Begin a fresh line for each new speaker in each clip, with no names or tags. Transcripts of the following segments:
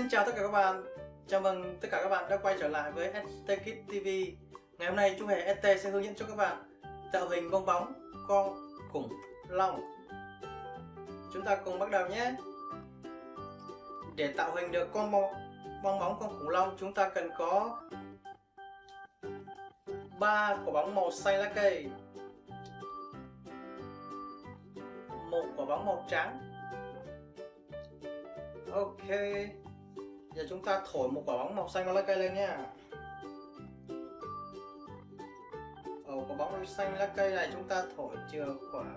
Xin chào tất cả các bạn. Chào mừng tất cả các bạn đã quay trở lại với ST Kit TV Ngày hôm nay chú Hề ST sẽ hướng dẫn cho các bạn tạo hình bong bóng con khủng long. Chúng ta cùng bắt đầu nhé. Để tạo hình được con bong, bong bóng con khủng long chúng ta cần có ba quả bóng màu xanh lá cây một quả bóng màu trắng. Ok. Giờ chúng ta thổi một quả bóng màu xanh lá cây lên nha Ở quả bóng xanh lá cây này chúng ta thổi chừa khoảng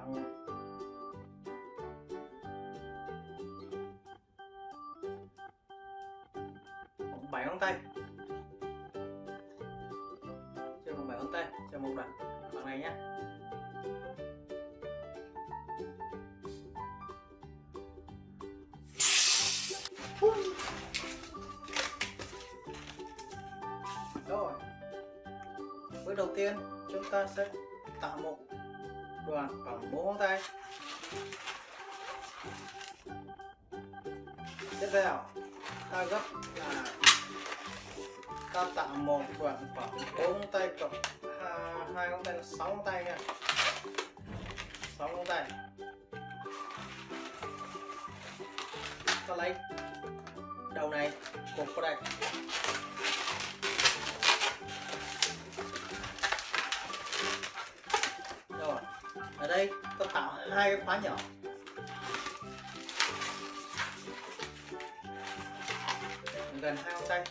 khoảng 7 ngón tay Chừa khoảng bảy ngón tay cho một đoạn khoảng này nhé Woo! Tiên, chúng ta sẽ tạo một đoạn khoảng bốn ngón tay. Tiếp theo, ta gấp là ta tạo một đoạn khoảng bốn ngón tay cộng hai ngón tay là sáu ngón tay nha. Sáu ngón tay. Ta lấy đầu này, cột vào đây. Tạo hai cái khóa nhỏ. Gần hai ngón tay.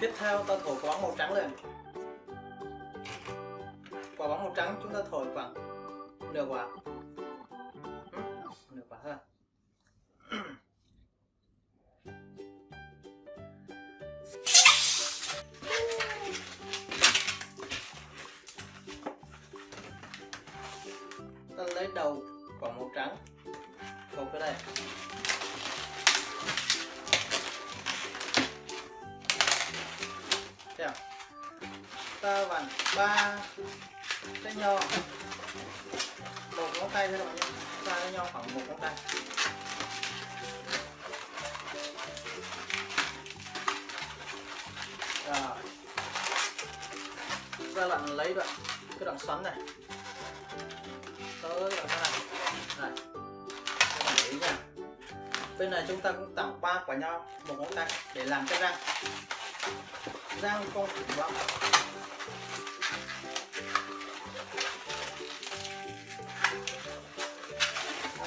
Tiếp theo ta thổi quả bóng màu trắng lên. Quả bóng màu trắng chúng ta thổi khoảng nửa quả. Nửa quả thôi. Ta lấy đầu quả màu trắng. Thổi cái đây theo ta vặn ba, cái nho. Một ngón tay thôi các bạn nhé. Ta cái nho khoảng một ngón tay. Rồi. Ta bạn lấy đoạn, cái đoạn xoắn này. Tới đoạn này. Này. Các bạn để ý nha. Bên này chúng ta cũng tạo ba quả nho, một ngón tay để làm cái răng giao con khủng long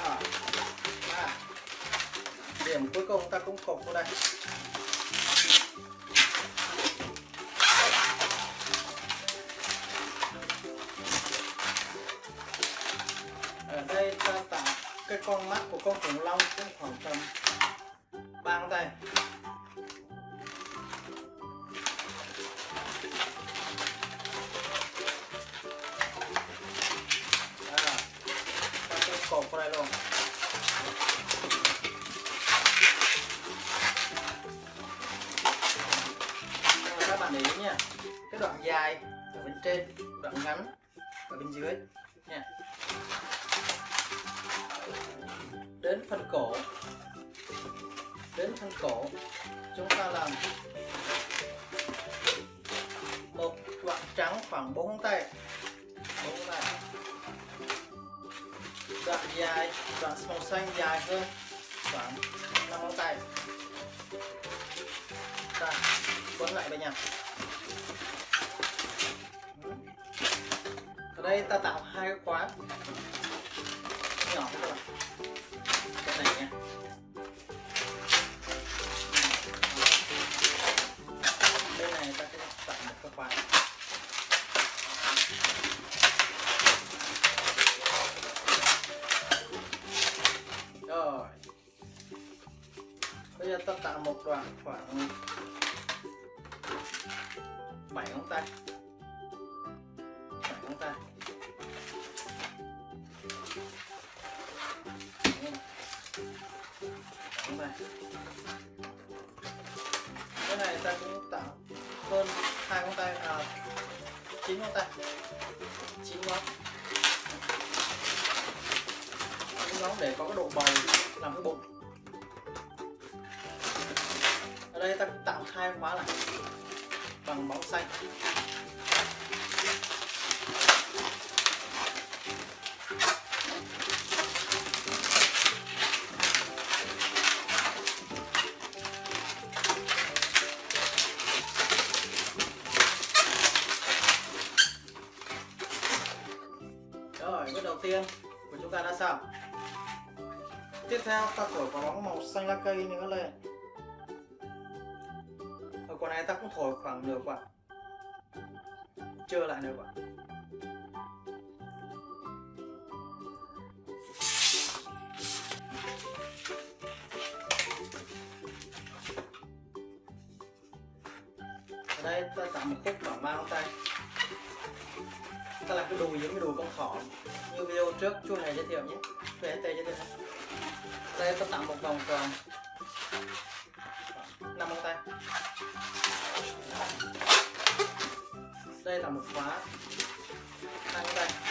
à, à. điểm cuối cùng ta cũng cột vào đây. Ở đây ta tạo cái con mắt của con khủng long cũng khoảng tầm ba tay. Trên đoạn ngắn ở bên dưới. Nha. Đến phần cổ. Đến phần cổ, chúng ta làm một đoạn trắng khoảng 4 ngón tay. 4 ngón tay. Đoạn dài, đoạn màu xanh dài hơn khoảng 5 ngón tay. Ta quấn lại với nhau. Đây ta tạo hai cái khóa. Nhỏ các bạn cái này nha. Bên này ta sẽ tạo một cái khóa. Rồi. Bây giờ ta tạo một đoạn khoảng cái này ta cũng tạo hơn hai ngón tay à chín ngón tay. Chín ngón. Chín ngón để có cái độ bầu làm cái bụng. Ở đây ta cũng tạo hai khóa lại bằng bóng xanh. Xanh lá cây nữa lên. Ở quả này ta cũng thổi khoảng nửa quả. Chưa lại nửa quả. Đây ta tạo một khúc bảo mang tay. Ta làm cái đùi giống cái đùi con thỏ. Như video trước chu này giới thiệu nhé. Về tê giới thiệu nhé đây, tôi tạo một vòng tròn. Năm ngón tay. Đây là một khóa. Hai ngón tay.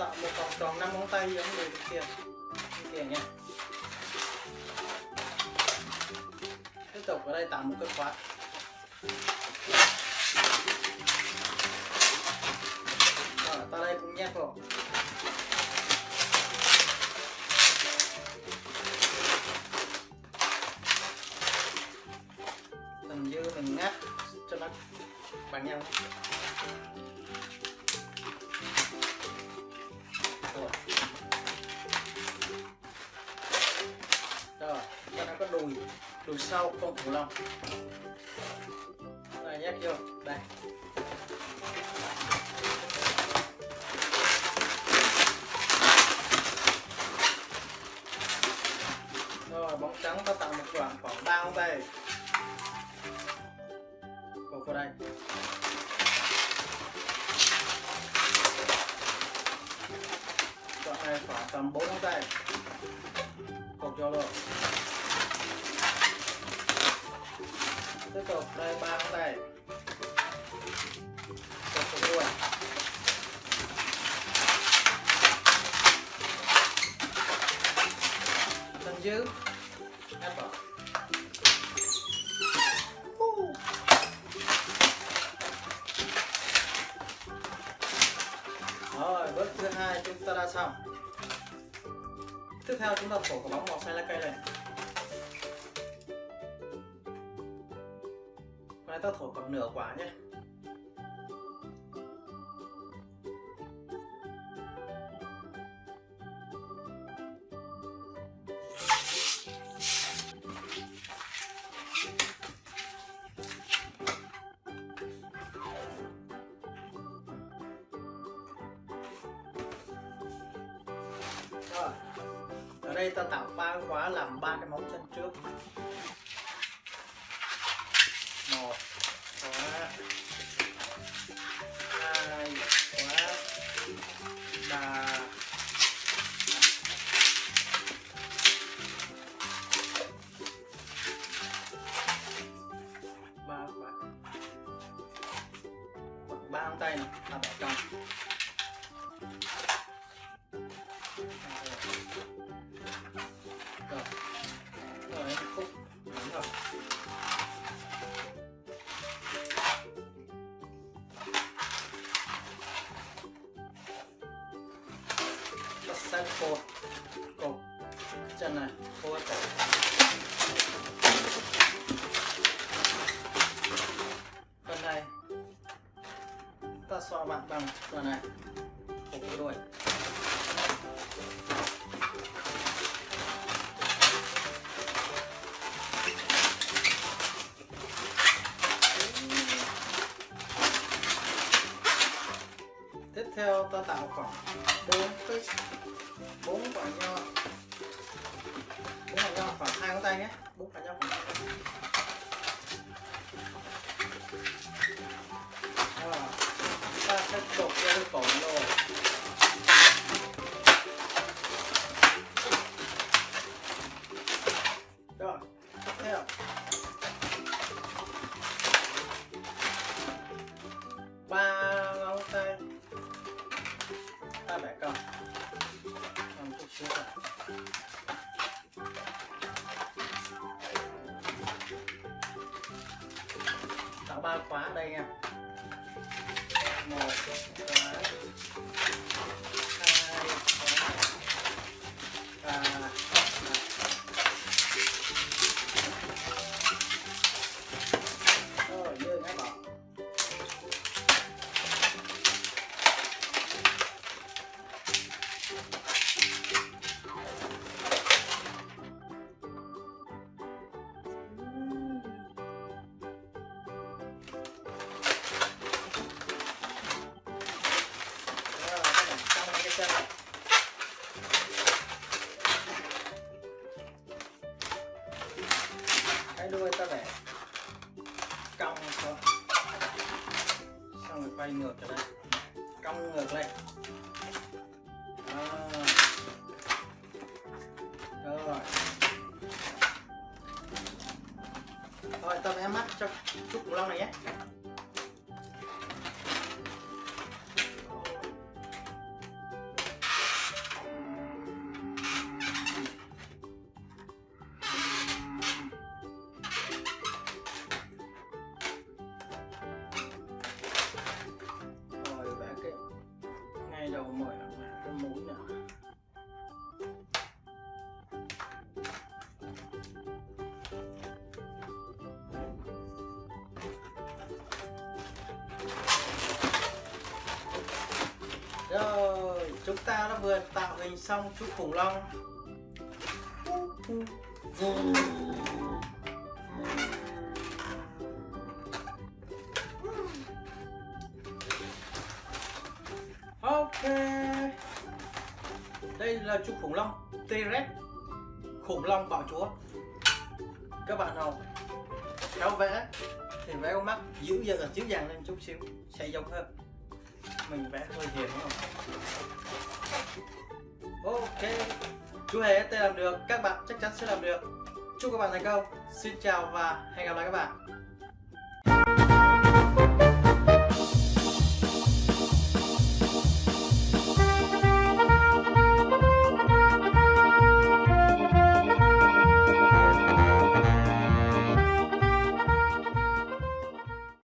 Tạo một vòng tròn năm ngón tay giống như kia như kia nha. Tiếp tục ở đây tạo một cái khóa. Rồi, ta đây cũng nhét vào. Phần dư mình ngắt cho nó bằng nhau. Sau con khủng long. Này nhét vô đây. Rồi, bóng trắng ta tạo một đoạn khoảng ba ngón tay cột vào đây. Đoạn này khoảng tầm 4 ngón tay cột cho luôn. Tiếp tục đây ba ngón này cột vào luôn chân dưới ép vào Rồi, bước thứ hai chúng ta đã xong. Tiếp theo chúng ta thổi quả bóng màu xanh lá cây này. Ta thổi còn nửa quả nhé. Rồi. Ở đây ta tạo ba khóa làm ba cái móng chân trước. Một ta bạn bằng phần này. Hộp đuôi tiếp theo ta tạo khoảng bốn cái, bốn quả nho. Bốn quả nho, khoảng hai ngón tay nhé. Bốn quả nho khoảng ba khóa ở đây nha. Một khóa hai quay ngược trở lại. Cong ngược lên Đó. rồi. Rồi ta vẽ mắt cho chút củ long này nhé. Chúng ta đã vừa tạo hình xong chú khủng long. Ok. Đây là chú khủng long T-Rex. Khủng long bạo chúa. Các bạn nào khéo vẽ thì vẽ con mắt dữ dằn dữ dằn lên chút xíu, sẽ giống hơn. Mình vẽ hơi hiền đúng không? Chú hề ST làm được, các bạn chắc chắn sẽ làm được. Chúc các bạn thành công. Xin chào và hẹn gặp lại các bạn.